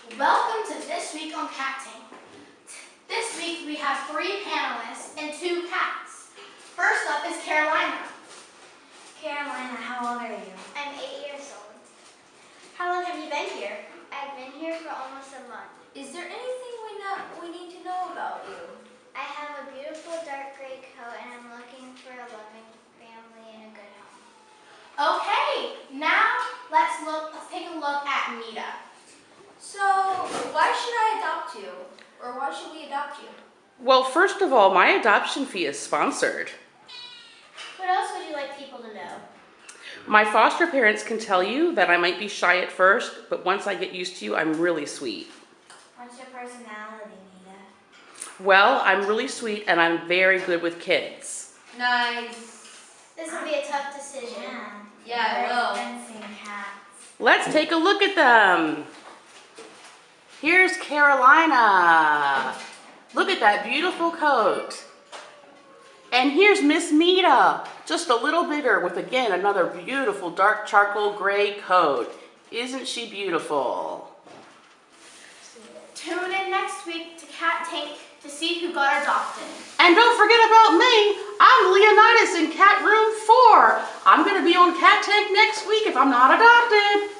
Welcome to This Week on Cat Tank. This week we have three panelists and two cats. First up is Carolina. Carolina, how old are you? I'm eight years old. How long have you been here? I've been here for almost a month. Is there anything we know we need to know about you? I have a beautiful dark gray coat and I'm looking for a loving family and a good home. Okay, now let's look. Let's take a look at Mita. So, why should I adopt you? Or why should we adopt you? Well, first of all, my adoption fee is sponsored. What else would you like people to know? My foster parents can tell you that I might be shy at first, but once I get used to you, I'm really sweet. What's your personality, Mita? Well, I'm really sweet and I'm very good with kids. Nice. This will be a tough decision. Yeah, it will. Fencing cats. Let's take a look at them. Here's Carolina. Look at that beautiful coat. And here's Miss Mita, just a little bigger with again another beautiful dark charcoal gray coat. Isn't she beautiful? Tune in next week to Cat Tank to see who got adopted. And don't forget about me. I'm Leonidas in Cat Room 4. I'm going to be on Cat Tank next week if I'm not adopted.